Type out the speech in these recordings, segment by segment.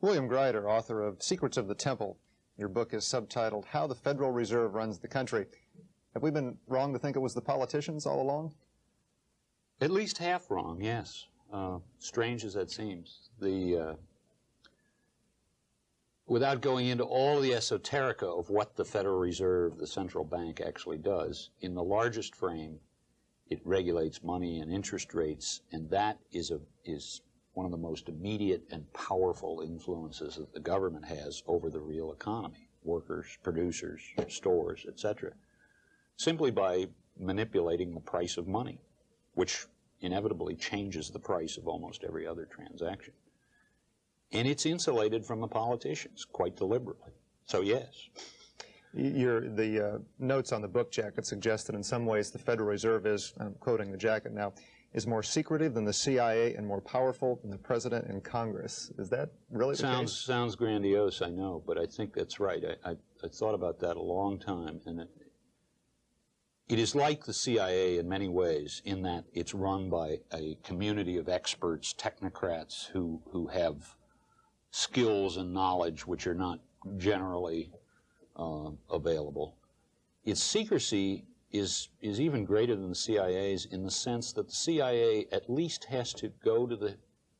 William Greider, author of Secrets of the Temple. Your book is subtitled How the Federal Reserve Runs the Country. Have we been wrong to think it was the politicians all along? At least half wrong, yes. Uh, strange as that seems. The uh, without going into all the esoterica of what the Federal Reserve, the central bank, actually does, in the largest frame, it regulates money and interest rates, and that is a is one of the most immediate and powerful influences that the government has over the real economy, workers, producers, stores, etc., simply by manipulating the price of money, which inevitably changes the price of almost every other transaction. And it's insulated from the politicians quite deliberately. So yes. Your, the uh, notes on the book jacket suggest that in some ways the Federal Reserve is, I'm quoting the jacket now, is more secretive than the CIA and more powerful than the President and Congress. Is that really sounds, Sounds grandiose, I know, but I think that's right. I, I, I thought about that a long time, and it, it is like the CIA in many ways in that it's run by a community of experts, technocrats who, who have skills and knowledge which are not generally uh, available. Its secrecy is, is even greater than the CIA's in the sense that the CIA at least has to go to the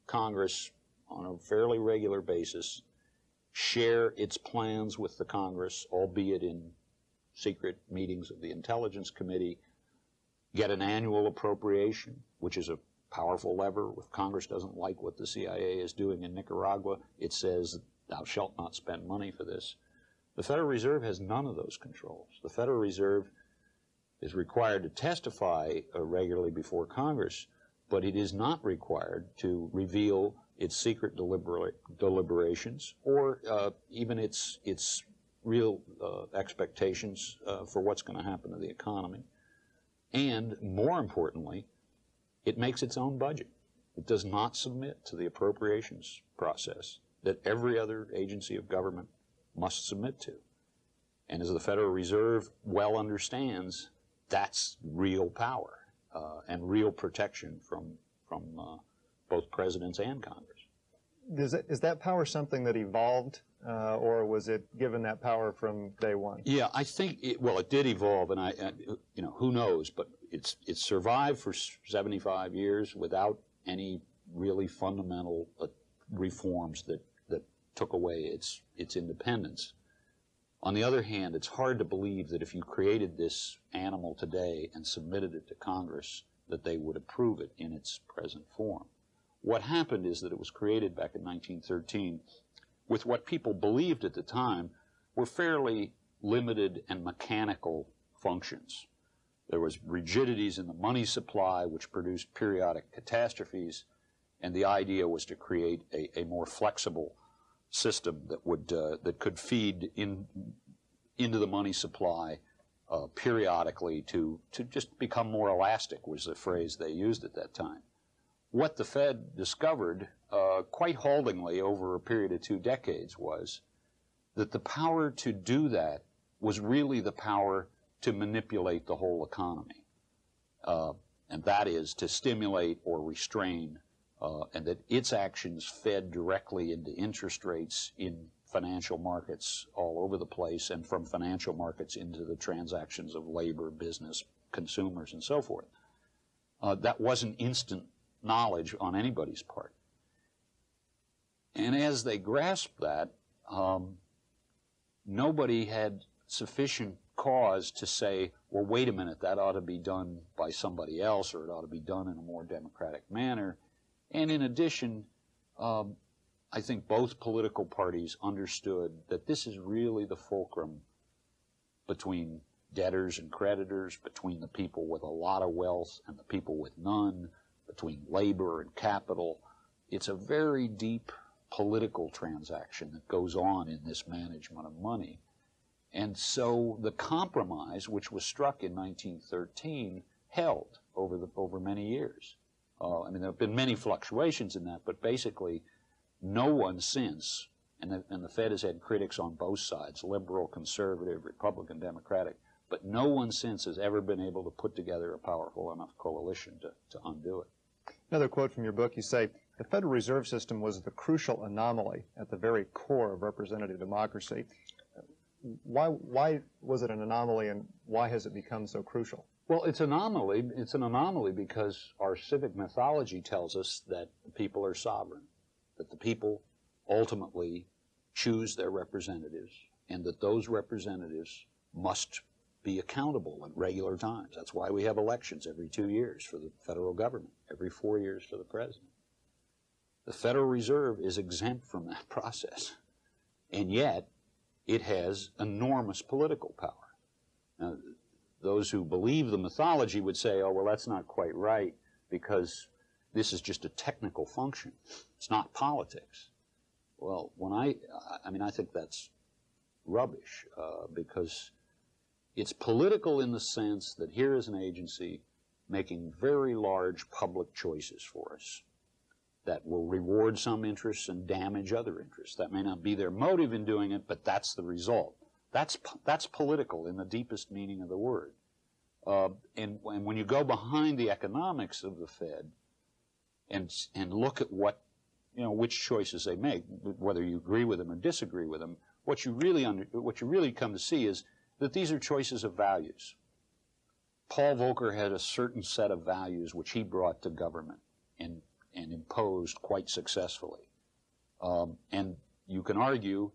Congress on a fairly regular basis, share its plans with the Congress, albeit in secret meetings of the Intelligence Committee, get an annual appropriation, which is a powerful lever. If Congress doesn't like what the CIA is doing in Nicaragua, it says, thou shalt not spend money for this. The Federal Reserve has none of those controls. The Federal Reserve is required to testify uh, regularly before Congress, but it is not required to reveal its secret delibera deliberations or uh, even its, its real uh, expectations uh, for what's going to happen to the economy. And more importantly, it makes its own budget. It does not submit to the appropriations process that every other agency of government must submit to. And as the Federal Reserve well understands, that's real power uh, and real protection from, from uh, both presidents and Congress. Is, it, is that power something that evolved uh, or was it given that power from day one? Yeah, I think it, well, it did evolve, and I, you know, who knows? But it's it's survived for 75 years without any really fundamental uh, reforms that that took away its its independence. On the other hand, it's hard to believe that if you created this animal today and submitted it to Congress, that they would approve it in its present form. What happened is that it was created back in 1913 with what people believed at the time were fairly limited and mechanical functions. There was rigidities in the money supply which produced periodic catastrophes, and the idea was to create a, a more flexible system that would uh, that could feed in into the money supply uh, periodically to to just become more elastic was the phrase they used at that time. What the Fed discovered uh, quite haltingly over a period of two decades was that the power to do that was really the power to manipulate the whole economy. Uh, and that is to stimulate or restrain, uh, and that its actions fed directly into interest rates in financial markets all over the place and from financial markets into the transactions of labor, business, consumers, and so forth. Uh, that wasn't instant knowledge on anybody's part. And as they grasped that, um, nobody had sufficient cause to say, well, wait a minute, that ought to be done by somebody else, or it ought to be done in a more democratic manner. And in addition, um, I think both political parties understood that this is really the fulcrum between debtors and creditors, between the people with a lot of wealth and the people with none, between labor and capital. It's a very deep political transaction that goes on in this management of money. And so the compromise, which was struck in 1913, held over, the, over many years. Uh, I mean, there have been many fluctuations in that, but basically, no one since, and the, and the Fed has had critics on both sides, liberal, conservative, Republican, Democratic, but no one since has ever been able to put together a powerful enough coalition to, to undo it. Another quote from your book, you say, the Federal Reserve System was the crucial anomaly at the very core of representative democracy. Why, why was it an anomaly and why has it become so crucial? Well, it's anomaly. It's an anomaly because our civic mythology tells us that the people are sovereign, that the people ultimately choose their representatives, and that those representatives must be accountable at regular times. That's why we have elections every two years for the federal government, every four years for the president. The Federal Reserve is exempt from that process, and yet it has enormous political power. Now, those who believe the mythology would say, oh, well, that's not quite right because this is just a technical function. It's not politics. Well, when I, I mean, I think that's rubbish uh, because it's political in the sense that here is an agency making very large public choices for us that will reward some interests and damage other interests. That may not be their motive in doing it, but that's the result. That's, that's political in the deepest meaning of the word. Uh, and, and when you go behind the economics of the Fed and, and look at what, you know, which choices they make, whether you agree with them or disagree with them, what you really, under, what you really come to see is that these are choices of values. Paul Volcker had a certain set of values which he brought to government and, and imposed quite successfully. Um, and you can argue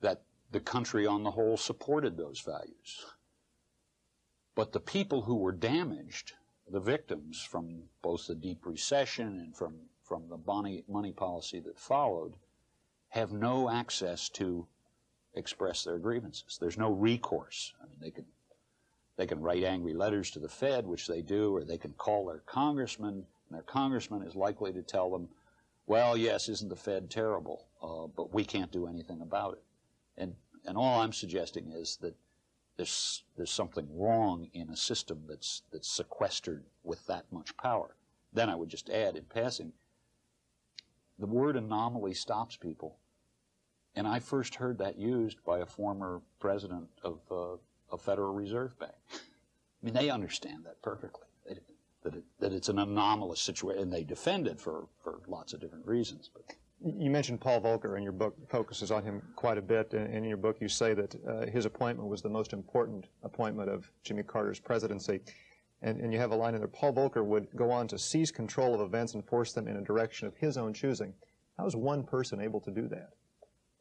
that the country on the whole supported those values. But the people who were damaged, the victims from both the deep recession and from, from the money, money policy that followed, have no access to express their grievances. There's no recourse. I mean, they can, they can write angry letters to the Fed, which they do, or they can call their congressman, and their congressman is likely to tell them, well, yes, isn't the Fed terrible, uh, but we can't do anything about it. And, and all I'm suggesting is that there's, there's something wrong in a system that's, that's sequestered with that much power. Then I would just add in passing, the word anomaly stops people. And I first heard that used by a former president of uh, a Federal Reserve Bank. I mean, they understand that perfectly, they, that, it, that it's an anomalous situation, and they defend it for, for lots of different reasons. But You mentioned Paul Volcker, and your book focuses on him quite a bit. And in your book, you say that uh, his appointment was the most important appointment of Jimmy Carter's presidency. And, and you have a line in there, Paul Volcker would go on to seize control of events and force them in a direction of his own choosing. How is one person able to do that?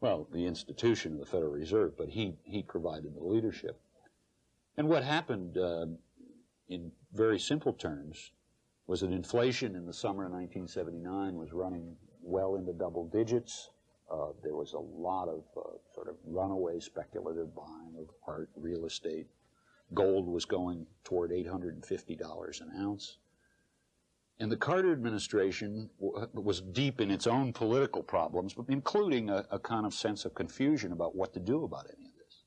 well, the institution of the Federal Reserve, but he, he provided the leadership. And what happened, uh, in very simple terms, was that inflation in the summer of 1979 was running well into double digits. Uh, there was a lot of uh, sort of runaway speculative buying of art, real estate. Gold was going toward $850 an ounce. And the Carter administration was deep in its own political problems, including a, a, kind of sense of confusion about what to do about any of this.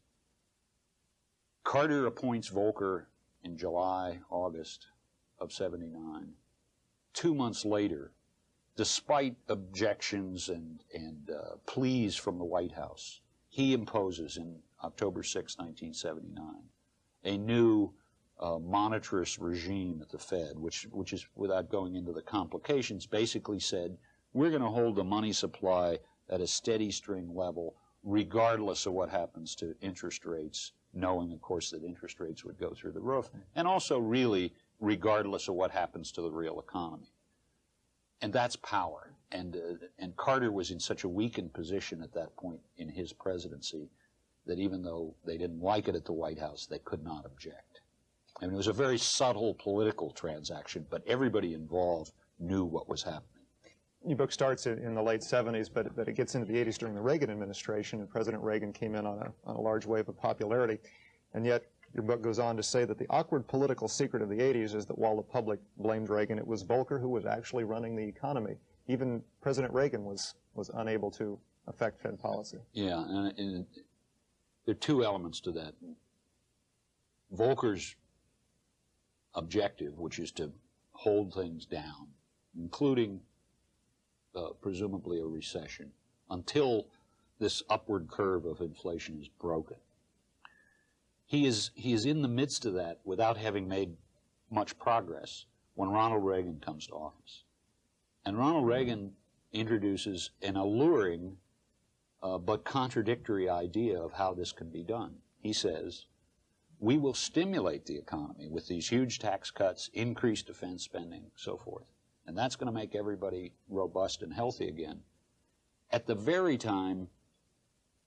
Carter appoints Volcker in July, August of 79. Two months later, despite objections and, and uh, pleas from the White House, he imposes in October 6, 1979, a new uh, monetarist regime at the Fed, which, which is, without going into the complications, basically said, we're going to hold the money supply at a steady string level, regardless of what happens to interest rates, knowing, of course, that interest rates would go through the roof, and also really regardless of what happens to the real economy. And that's power. And, uh, and Carter was in such a weakened position at that point in his presidency that even though they didn't like it at the White House, they could not object. I mean, it was a very subtle political transaction, but everybody involved knew what was happening. Your book starts in, the late 70s, but, but it gets into the 80s during the Reagan administration, and President Reagan came in on a, on a large wave of popularity. And yet, your book goes on to say that the awkward political secret of the 80s is that while the public blamed Reagan, it was Volcker who was actually running the economy. Even President Reagan was, was unable to affect Fed policy. Yeah, and, and there are two elements to that. Volcker's objective, which is to hold things down, including uh, presumably a recession, until this upward curve of inflation is broken. He is, he is in the midst of that without having made much progress when Ronald Reagan comes to office. And Ronald Reagan introduces an alluring uh, but contradictory idea of how this can be done. He says, we will stimulate the economy with these huge tax cuts, increased defense spending, so forth. And that's going to make everybody robust and healthy again. At the very time,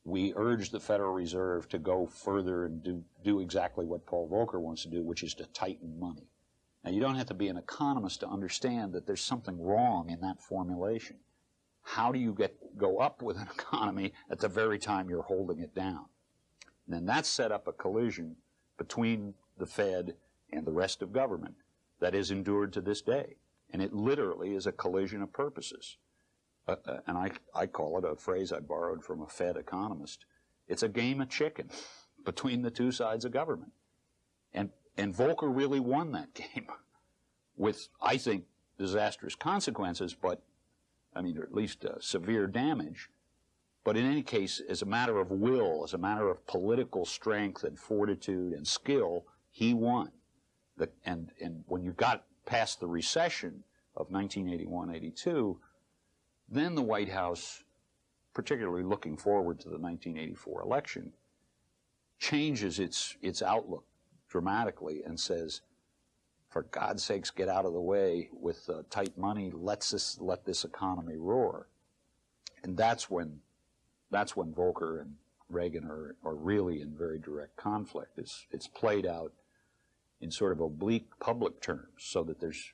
we urge the Federal Reserve to go further and do, do exactly what Paul Volcker wants to do, which is to tighten money. Now, you don't have to be an economist to understand that there's something wrong in that formulation. How do you get go up with an economy at the very time you're holding it down? And then that set up a collision between the Fed and the rest of government that is endured to this day. And it literally is a collision of purposes. Uh, and I, I call it a phrase I borrowed from a Fed economist. It's a game of chicken between the two sides of government. And, and Volcker really won that game with, I think, disastrous consequences, but, I mean, or at least uh, severe damage. But in any case, as a matter of will, as a matter of political strength and fortitude and skill, he won. The, and, and when you got past the recession of 1981-82, then the White House, particularly looking forward to the 1984 election, changes its, its outlook dramatically and says, for God's sakes, get out of the way with uh, tight money. Let's this, let this economy roar. And that's when, that's when Volcker and Reagan are, are really in very direct conflict. It's, it's played out in sort of oblique public terms so that there's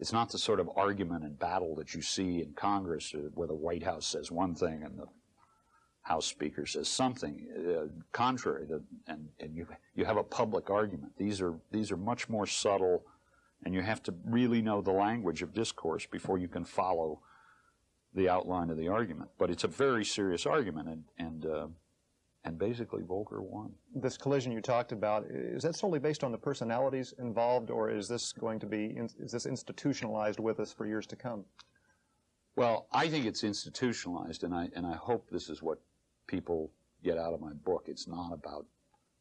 it's not the sort of argument and battle that you see in Congress uh, where the White House says one thing and the House Speaker says something uh, contrary, to, and, and you, you have a public argument. These are, these are much more subtle, and you have to really know the language of discourse before you can follow the outline of the argument. But it's a very serious argument, and, and uh, and basically Volcker won. This collision you talked about, is that solely based on the personalities involved, or is this going to be, is this institutionalized with us for years to come? Well, I think it's institutionalized, and I, and I hope this is what people get out of my book. It's not about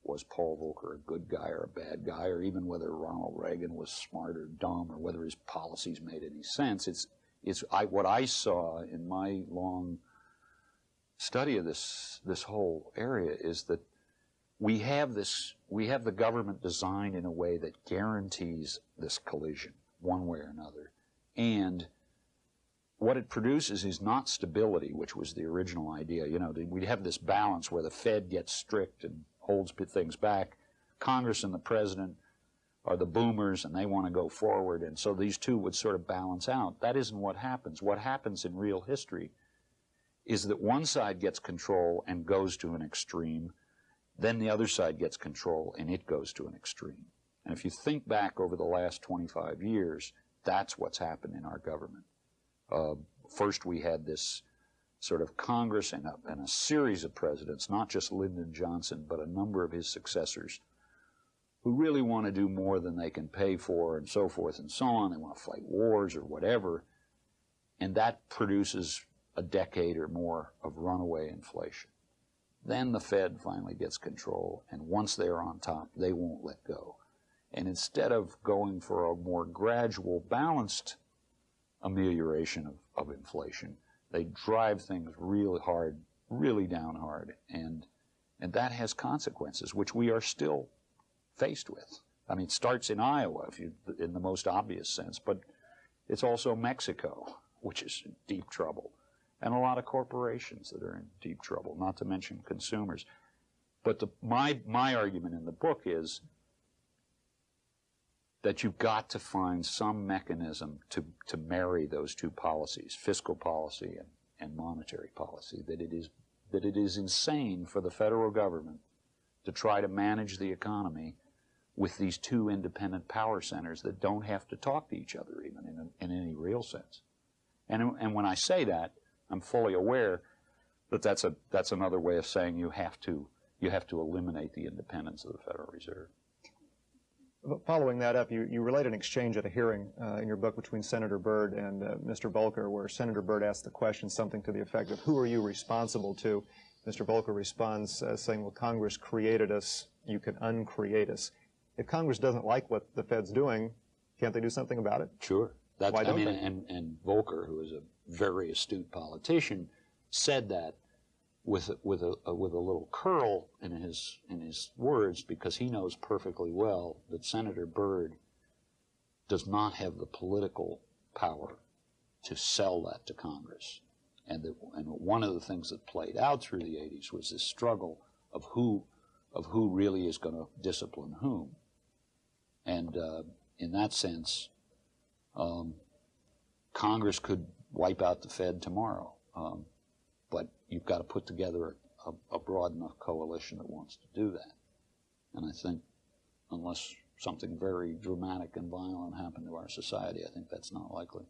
was Paul Volcker a good guy or a bad guy, or even whether Ronald Reagan was smart or dumb, or whether his policies made any sense. It's, it's I, what I saw in my long study of this this whole area is that we have this we have the government designed in a way that guarantees this collision one way or another. And what it produces is not stability which was the original idea. You know we have this balance where the fed gets strict and holds things back. Congress and the president are the boomers and they want to go forward. And so these two would sort of balance out. That isn't what happens. What happens in real history is that one side gets control and goes to an extreme, then the other side gets control and it goes to an extreme. And if you think back over the last 25 years, that's what's happened in our government. Uh, first, we had this sort of Congress and a, and a series of presidents, not just Lyndon Johnson, but a number of his successors, who really want to do more than they can pay for and so forth and so on. They want to fight wars or whatever. And that produces a decade or more of runaway inflation. Then the Fed finally gets control, and once they're on top, they won't let go. And instead of going for a more gradual, balanced amelioration of, of inflation, they drive things really hard, really down hard, and and that has consequences, which we are still faced with. I mean, it starts in Iowa, if you, in the most obvious sense, but it's also Mexico, which is in deep trouble and a lot of corporations that are in deep trouble, not to mention consumers. But the, my, my argument in the book is that you've got to find some mechanism to, to marry those two policies, fiscal policy and, and monetary policy, that it, is, that it is insane for the federal government to try to manage the economy with these two independent power centers that don't have to talk to each other even in, in any real sense. And, and when I say that, I'm fully aware that that's a that's another way of saying you have to you have to eliminate the independence of the Federal Reserve. Following that up, you, you relate an exchange at a hearing uh, in your book between Senator Byrd and uh, Mr. Volcker, where Senator Byrd asked the question something to the effect of, who are you responsible to? Mr. Volcker responds uh, saying, well, Congress created us, you can uncreate us. If Congress doesn't like what the Fed's doing, can't they do something about it? Sure. That's, Why don't mean, they? and, and Volcker, who is a very astute politician, said that with with a, a with a little curl in his in his words because he knows perfectly well that Senator Byrd does not have the political power to sell that to Congress. And that, and one of the things that played out through the 80s was this struggle of who of who really is going to discipline whom. And uh, in that sense, um, Congress could wipe out the Fed tomorrow, um, but you've got to put together a, a broad enough coalition that wants to do that. And I think, unless something very dramatic and violent happened to our society, I think that's not likely.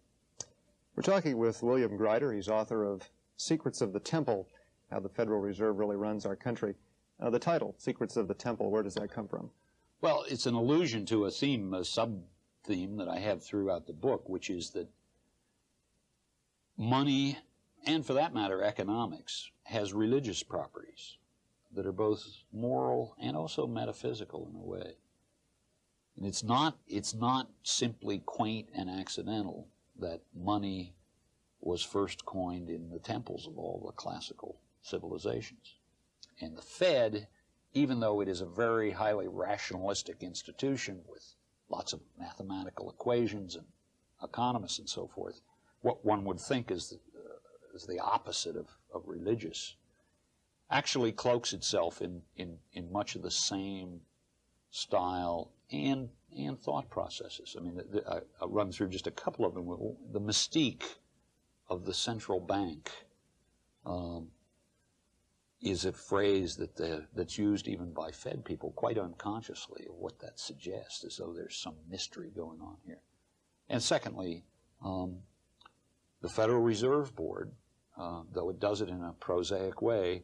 We're talking with William Greider. He's author of Secrets of the Temple, How the Federal Reserve Really Runs Our Country. Uh, the title, Secrets of the Temple, where does that come from? Well, it's an allusion to a theme, a sub theme that I have throughout the book, which is that money, and for that matter, economics, has religious properties that are both moral and also metaphysical in a way. And it's not, it's not simply quaint and accidental that money was first coined in the temples of all the classical civilizations. And the Fed, even though it is a very highly rationalistic institution with lots of mathematical equations and economists and so forth, what one would think is the, uh, is the opposite of, of religious, actually cloaks itself in, in, in much of the same style and, and thought processes. I mean, the, the, I, I'll run through just a couple of them. The mystique of the central bank um, is a phrase that the, that's used even by Fed people quite unconsciously of what that suggests, as though there's some mystery going on here. And secondly, um, the Federal Reserve Board, uh, though it does it in a prosaic way,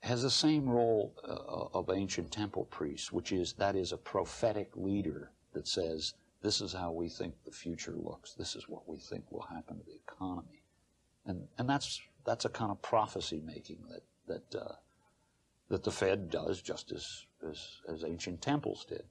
has the same role uh, of ancient temple priests, which is that is a prophetic leader that says, this is how we think the future looks. This is what we think will happen to the economy. And, and that's, that's a kind of prophecy making that, that, uh, that the Fed does just as, as, as ancient temples did.